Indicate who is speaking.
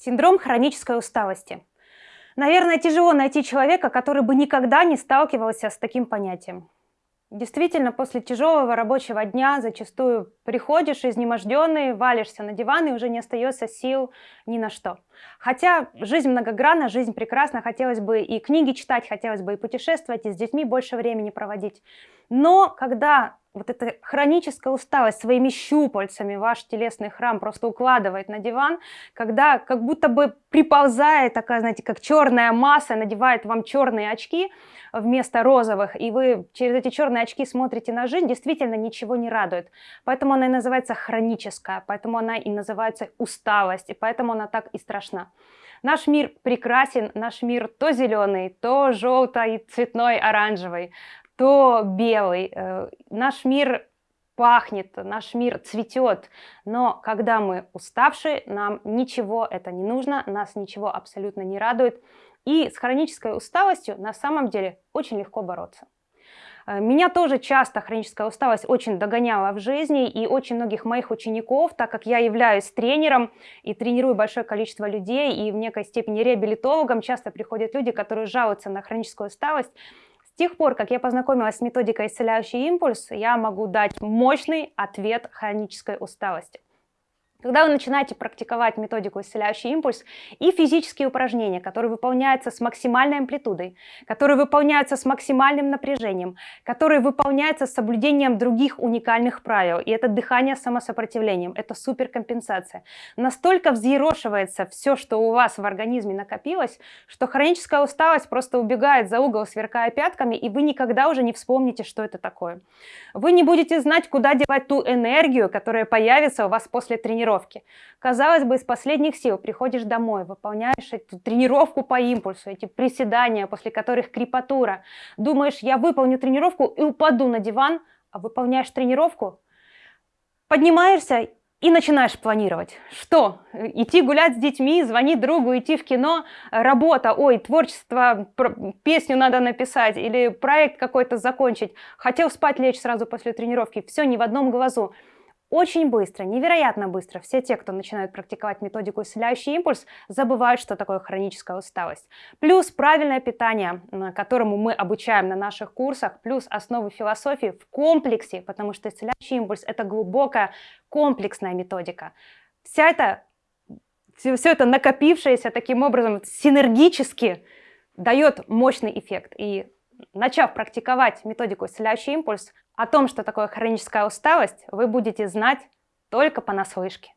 Speaker 1: Синдром хронической усталости. Наверное, тяжело найти человека, который бы никогда не сталкивался с таким понятием. Действительно, после тяжелого рабочего дня зачастую приходишь изнеможденный, валишься на диван и уже не остается сил ни на что. Хотя жизнь многогранна, жизнь прекрасна, хотелось бы и книги читать, хотелось бы и путешествовать, и с детьми больше времени проводить. Но когда вот эта хроническая усталость своими щупальцами ваш телесный храм просто укладывает на диван, когда как будто бы приползает такая, знаете, как черная масса, надевает вам черные очки вместо розовых, и вы через эти черные очки смотрите на жизнь, действительно ничего не радует. Поэтому она и называется хроническая, поэтому она и называется усталость, и поэтому она так и страшна. Наш мир прекрасен, наш мир то зеленый, то желтый, цветной, оранжевый то белый. Э, наш мир пахнет, наш мир цветет, но когда мы уставшие, нам ничего это не нужно, нас ничего абсолютно не радует. И с хронической усталостью на самом деле очень легко бороться. Э, меня тоже часто хроническая усталость очень догоняла в жизни, и очень многих моих учеников, так как я являюсь тренером и тренирую большое количество людей, и в некой степени реабилитологом, часто приходят люди, которые жалуются на хроническую усталость, тех пор, как я познакомилась с методикой «Исцеляющий импульс», я могу дать мощный ответ хронической усталости. Когда вы начинаете практиковать методику «Исцеляющий импульс» и физические упражнения, которые выполняются с максимальной амплитудой, которые выполняются с максимальным напряжением, которые выполняются с соблюдением других уникальных правил, и это дыхание с самосопротивлением, это суперкомпенсация, настолько взъерошивается все, что у вас в организме накопилось, что хроническая усталость просто убегает за угол, сверкая пятками, и вы никогда уже не вспомните, что это такое. Вы не будете знать, куда девать ту энергию, которая появится у вас после тренировки, тренировки. Казалось бы, из последних сил приходишь домой, выполняешь эту тренировку по импульсу, эти приседания, после которых крепатура. Думаешь, я выполню тренировку и упаду на диван, а выполняешь тренировку, поднимаешься и начинаешь планировать. Что? Идти гулять с детьми, звонить другу, идти в кино, работа, ой, творчество, песню надо написать или проект какой-то закончить. Хотел спать лечь сразу после тренировки. Все не в одном глазу. Очень быстро, невероятно быстро все те, кто начинают практиковать методику исцеляющий импульс, забывают, что такое хроническая усталость. Плюс правильное питание, которому мы обучаем на наших курсах, плюс основы философии в комплексе, потому что исцеляющий импульс – это глубокая комплексная методика. Вся это, все, все это накопившееся таким образом синергически дает мощный эффект. И начав практиковать методику исцеляющий импульс, о том, что такое хроническая усталость, вы будете знать только понаслышке.